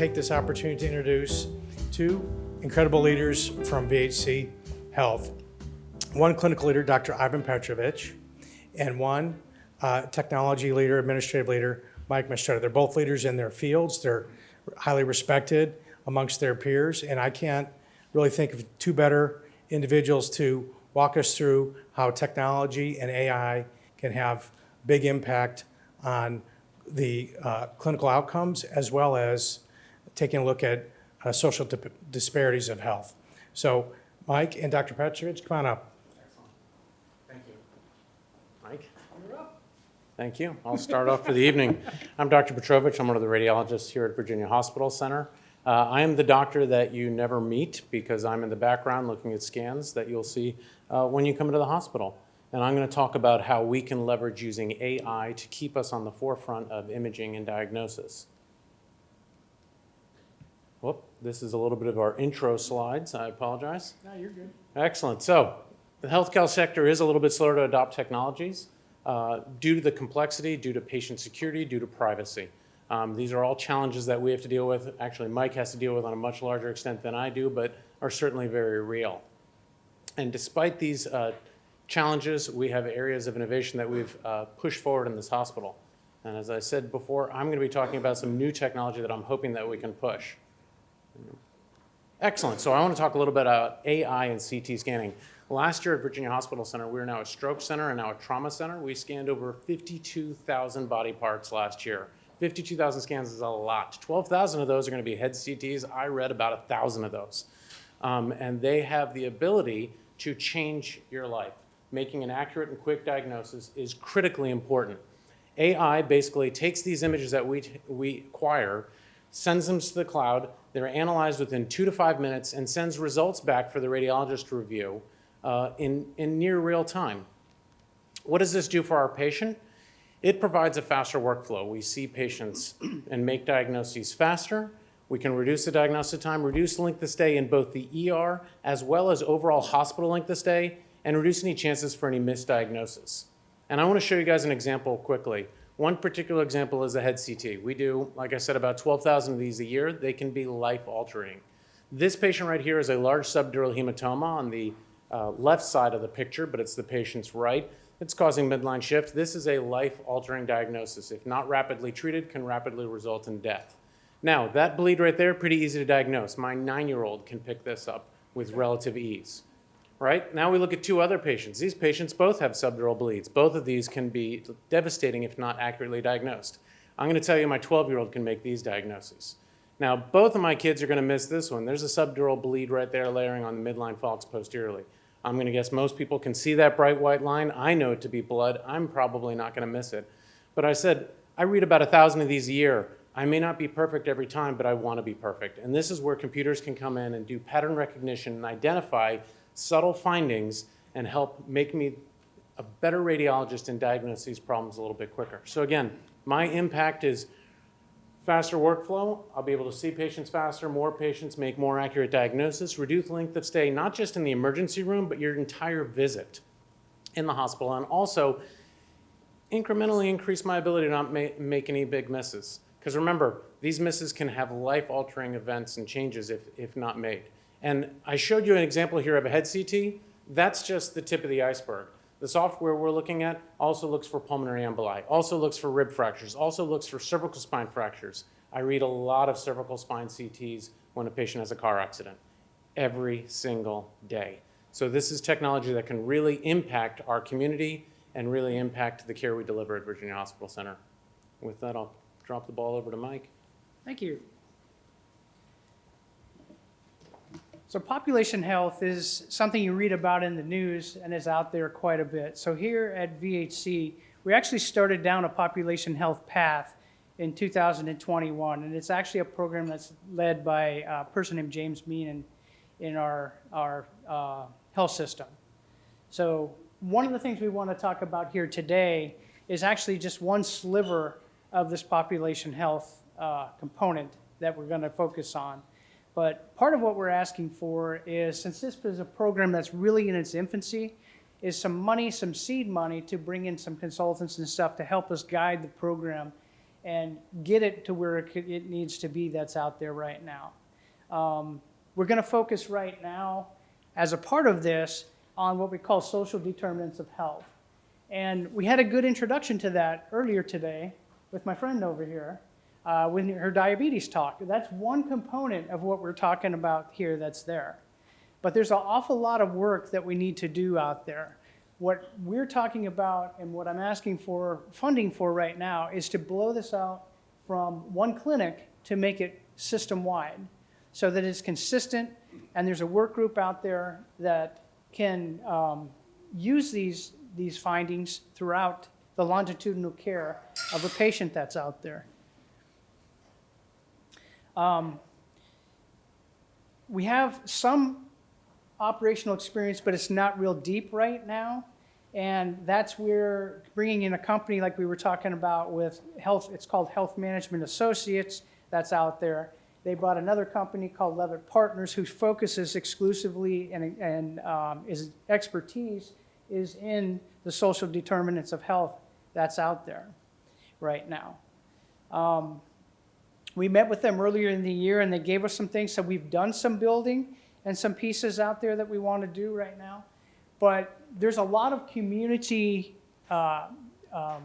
take this opportunity to introduce two incredible leaders from VHC Health. One clinical leader, Dr. Ivan Petrovich, and one uh, technology leader, administrative leader, Mike Mastretta. They're both leaders in their fields. They're highly respected amongst their peers, and I can't really think of two better individuals to walk us through how technology and AI can have big impact on the uh, clinical outcomes as well as taking a look at uh, social dip- disparities of health. So Mike and Dr. Petrovich, come on up. Thank you. Mike? Thank you. I'll start off for the evening. I'm Dr. Petrovich. I'm one of the radiologists here at Virginia Hospital Center. Uh, I am the doctor that you never meet because I'm in the background looking at scans that you'll see uh, when you come into the hospital. And I'm going to talk about how we can leverage using AI to keep us on the forefront of imaging and diagnosis. This is a little bit of our intro slides. I apologize. No, you're good. Excellent. So the healthcare sector is a little bit slower to adopt technologies uh, due to the complexity, due to patient security, due to privacy. Um, these are all challenges that we have to deal with. Actually, Mike has to deal with on a much larger extent than I do, but are certainly very real. And despite these uh, challenges, we have areas of innovation that we've uh, pushed forward in this hospital. And as I said before, I'm going to be talking about some new technology that I'm hoping that we can push. Excellent. So I want to talk a little bit about AI and CT scanning. Last year at Virginia Hospital Center, we are now a stroke center and now a trauma center. We scanned over 52,000 body parts last year. 52,000 scans is a lot. 12,000 of those are going to be head CTs. I read about 1,000 of those. Um, and they have the ability to change your life. Making an accurate and quick diagnosis is critically important. AI basically takes these images that we, we acquire, sends them to the cloud, they're analyzed within two to five minutes, and sends results back for the radiologist to review uh, in, in near real time. What does this do for our patient? It provides a faster workflow. We see patients and make diagnoses faster. We can reduce the diagnosis time, reduce length of stay in both the ER as well as overall hospital length of stay, and reduce any chances for any misdiagnosis. And I want to show you guys an example quickly. One particular example is a head CT. We do, like I said, about 12,000 of these a year. They can be life-altering. This patient right here is a large subdural hematoma on the uh, left side of the picture, but it's the patient's right. It's causing midline shift. This is a life-altering diagnosis. If not rapidly treated, can rapidly result in death. Now, that bleed right there, pretty easy to diagnose. My nine-year-old can pick this up with relative ease. Right? Now we look at two other patients. These patients both have subdural bleeds. Both of these can be devastating if not accurately diagnosed. I'm going to tell you my 12-year-old can make these diagnoses. Now, both of my kids are going to miss this one. There's a subdural bleed right there layering on the midline falx posteriorly. I'm going to guess most people can see that bright white line. I know it to be blood. I'm probably not going to miss it. But I said, I read about a thousand of these a year. I may not be perfect every time, but I want to be perfect. And this is where computers can come in and do pattern recognition and identify subtle findings and help make me a better radiologist and diagnose these problems a little bit quicker. So again, my impact is faster workflow. I'll be able to see patients faster, more patients, make more accurate diagnosis, reduce length of stay, not just in the emergency room, but your entire visit in the hospital, and also incrementally increase my ability to not ma make any big misses. Because remember, these misses can have life-altering events and changes if, if not made. And I showed you an example here of a head CT. That's just the tip of the iceberg. The software we're looking at also looks for pulmonary emboli, also looks for rib fractures, also looks for cervical spine fractures. I read a lot of cervical spine CTs when a patient has a car accident every single day. So this is technology that can really impact our community and really impact the care we deliver at Virginia Hospital Center. With that, I'll drop the ball over to Mike. Thank you. So population health is something you read about in the news and is out there quite a bit. So here at VHC, we actually started down a population health path in 2021, and it's actually a program that's led by a person named James Meenan in our, our uh, health system. So one of the things we want to talk about here today is actually just one sliver of this population health uh, component that we're going to focus on. But part of what we're asking for is, since this is a program that's really in its infancy, is some money, some seed money to bring in some consultants and stuff to help us guide the program and get it to where it, needs to be that's out there right now. Um, we're going to focus right now, as a part of this, on what we call social determinants of health. And we had a good introduction to that earlier today with my friend over here uh, with her diabetes talk. That's one component of what we're talking about here that's there. But there's an awful lot of work that we need to do out there. What we're talking about and what I'm asking for funding for right now is to blow this out from one clinic to make it system-wide so that it's consistent and there's a work group out there that can um, use these, these findings throughout the longitudinal care of a patient that's out there. Um, we have some operational experience, but it's not real deep right now. And that's where bringing in a company like we were talking about with health, it's called Health Management Associates, that's out there. They brought another company called Leavitt Partners who focuses exclusively and, and um, is expertise is in the social determinants of health that's out there right now. Um, we met with them earlier in the year and they gave us some things. So we've done some building and some pieces out there that we want to do right now. But there's a lot of community uh, um,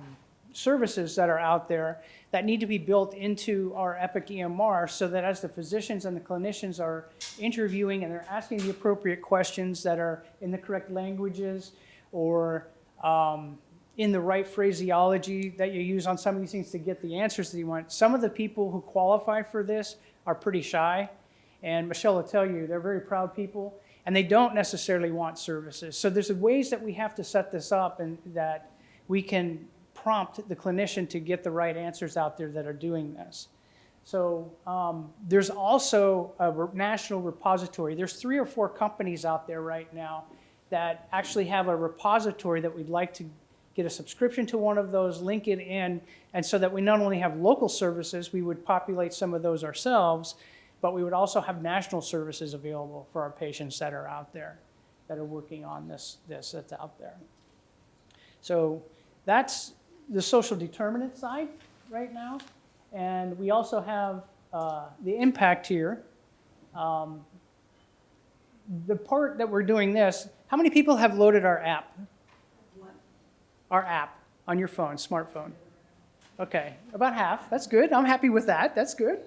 services that are out there that need to be built into our Epic EMR so that as the physicians and the clinicians are interviewing and they're asking the appropriate questions that are in the correct languages or um, in the right phraseology that you use on some of these things to get the answers that you want. Some of the people who qualify for this are pretty shy, and Michelle will tell you, they're very proud people, and they don't necessarily want services. So there's ways that we have to set this up and that we can prompt the clinician to get the right answers out there that are doing this. So um, there's also a national repository. There's three or four companies out there right now that actually have a repository that we'd like to get a subscription to one of those, link it in, and so that we not only have local services, we would populate some of those ourselves, but we would also have national services available for our patients that are out there, that are working on this, this that's out there. So that's the social determinant side right now. And we also have uh, the impact here. Um, the part that we're doing this, how many people have loaded our app? Our app on your phone, smartphone? Okay, about half. That's good. I'm happy with that. That's good.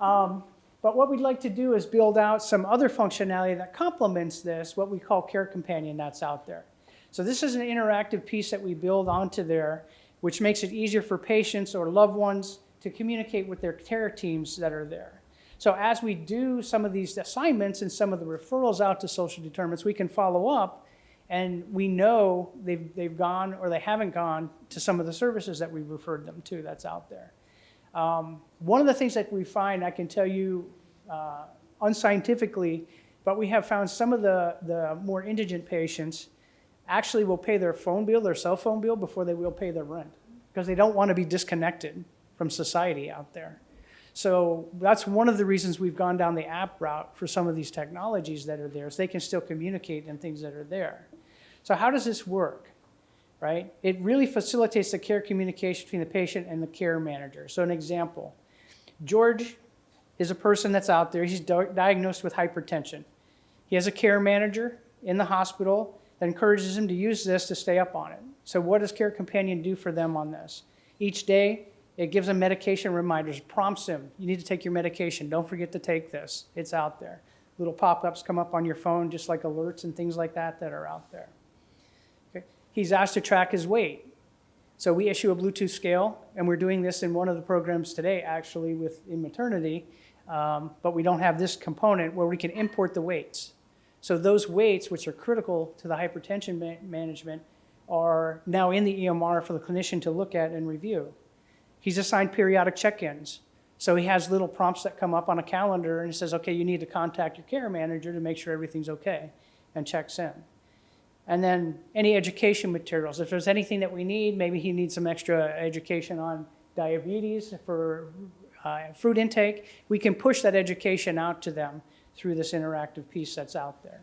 Um, but what we'd like to do is build out some other functionality that complements this, what we call Care Companion that's out there. So this is an interactive piece that we build onto there, which makes it easier for patients or loved ones to communicate with their care teams that are there. So as we do some of these assignments and some of the referrals out to social determinants, we can follow up and we know they've, they've gone or they haven't gone to some of the services that we've referred them to that's out there. Um, one of the things that we find, I can tell you uh, unscientifically, but we have found some of the, the more indigent patients actually will pay their phone bill, their cell phone bill, before they will pay their rent because they don't want to be disconnected from society out there. So that's one of the reasons we've gone down the app route for some of these technologies that are there, so they can still communicate and things that are there. So how does this work? Right? It really facilitates the care communication between the patient and the care manager. So an example, George is a person that's out there. He's diagnosed with hypertension. He has a care manager in the hospital that encourages him to use this to stay up on it. So what does Care Companion do for them on this? Each day, it gives them medication reminders, prompts them, you need to take your medication. Don't forget to take this. It's out there. Little pop-ups come up on your phone, just like alerts and things like that that are out there. He's asked to track his weight. So we issue a Bluetooth scale, and we're doing this in one of the programs today, actually, with in maternity. Um, but we don't have this component where we can import the weights. So those weights, which are critical to the hypertension ma- management, are now in the EMR for the clinician to look at and review. He's assigned periodic check-ins. So he has little prompts that come up on a calendar and he says, okay, you need to contact your care manager to make sure everything's okay and checks in. And then any education materials. If there's anything that we need, maybe he needs some extra education on diabetes for uh, fruit intake, we can push that education out to them through this interactive piece that's out there.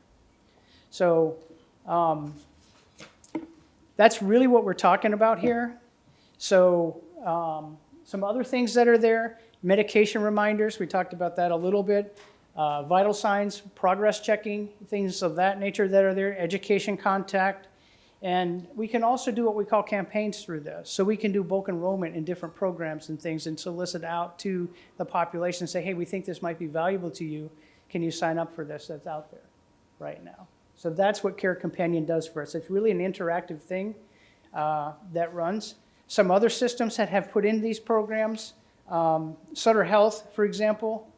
So um, that's really what we're talking about here. So um, Some other things that are there, medication reminders, we talked about that a little bit. Uh, vital signs, progress checking, things of that nature that are there, education contact. And we can also do what we call campaigns through this. So we can do bulk enrollment in different programs and things and solicit out to the population, say, hey, we think this might be valuable to you. Can you sign up for this that's out there right now? So that's what Care Companion does for us. It's really an interactive thing uh, that runs. Some other systems that have put in these programs, um, Sutter Health, for example,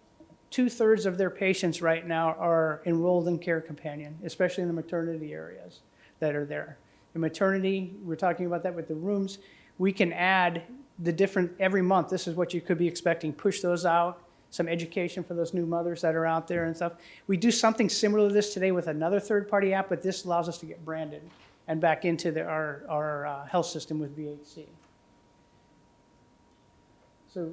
two-thirds of their patients right now are enrolled in Care Companion, especially in the maternity areas that are there. In maternity, we're talking about that with the rooms, we can add the different, every month, this is what you could be expecting, push those out, some education for those new mothers that are out there and stuff. We do something similar to this today with another third-party app, but this allows us to get branded and back into the, our, our uh, health system with VHC. So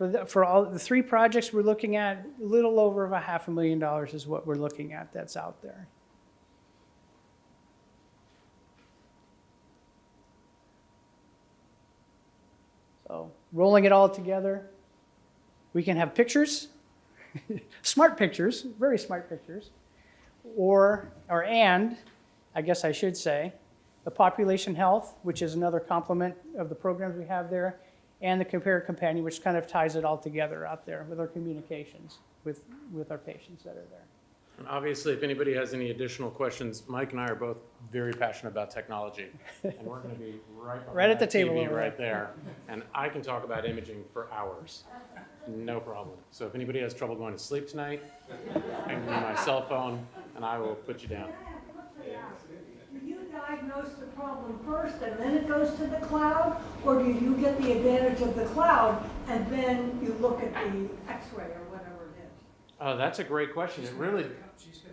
for the, for all, the three projects we're looking at, a little over of a half a million dollars is what we're looking at that's out there. So rolling it all together, we can have pictures, smart pictures, very smart pictures, or, or and, I guess I should say, the population health, which is another complement of the programs we have there, and the Compare Companion, which kind of ties it all together out there with our communications with, with our patients that are there. And obviously, if anybody has any additional questions, Mike and I are both very passionate about technology. And we're going to be right Right at the table TV right there. And I can talk about imaging for hours. No problem. So if anybody has trouble going to sleep tonight, I can give my cell phone and I will put you down. Diagnose the problem first and then it goes to the cloud? Or do you get the advantage of the cloud and then you look at the x-ray or whatever it is? Oh, that's a great question. It really,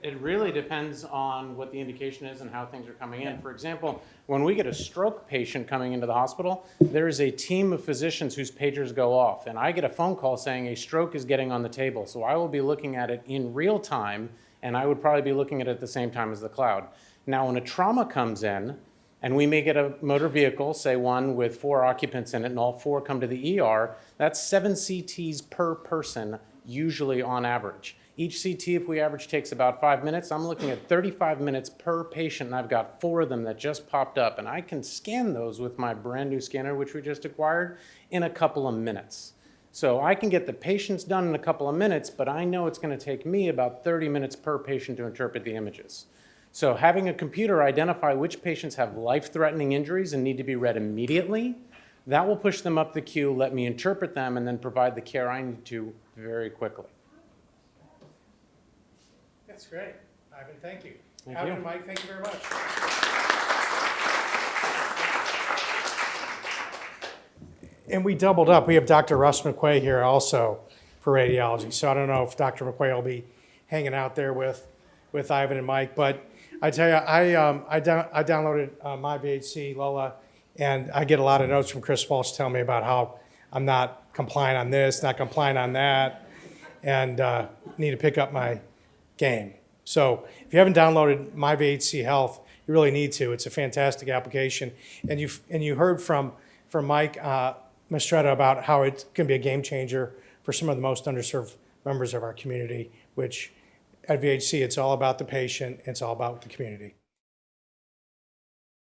it really depends on what the indication is and how things are coming in. For example, when we get a stroke patient coming into the hospital, there is a team of physicians whose pagers go off, and I get a phone call saying a stroke is getting on the table. So I will be looking at it in real time, and I would probably be looking at it at the same time as the cloud. Now, when a trauma comes in, and we may get a motor vehicle, say one with four occupants in it, and all four come to the ER, that's seven CTs per person, usually on average. Each CT, if we average, takes about five minutes. I'm looking at 35 minutes per patient, and I've got four of them that just popped up, and I can scan those with my brand new scanner, which we just acquired, in a couple of minutes. So I can get the patients done in a couple of minutes, but I know it's going to take me about 30 minutes per patient to interpret the images. So having a computer identify which patients have life-threatening injuries and need to be read immediately, that will push them up the queue, let me interpret them, and then provide the care I need to very quickly. That's great. Ivan, thank you. Thank Ivan you. and Mike, thank you very much. And we doubled up. We have Dr. Russ McQuay here also for radiology. So I don't know if Dr. McQuay will be hanging out there with, with Ivan and Mike. But I tell you, I, um, I, I downloaded uh, my VHC, Lola, and I get a lot of notes from Chris Walsh telling me about how I'm not compliant on this, not compliant on that, and uh, need to pick up my game. So if you haven't downloaded My VHC Health, you really need to. It's a fantastic application. And you and you heard from from Mike uh, Mastretta about how it can be a game changer for some of the most underserved members of our community. Which at VHC, it's all about the patient. It's all about the community.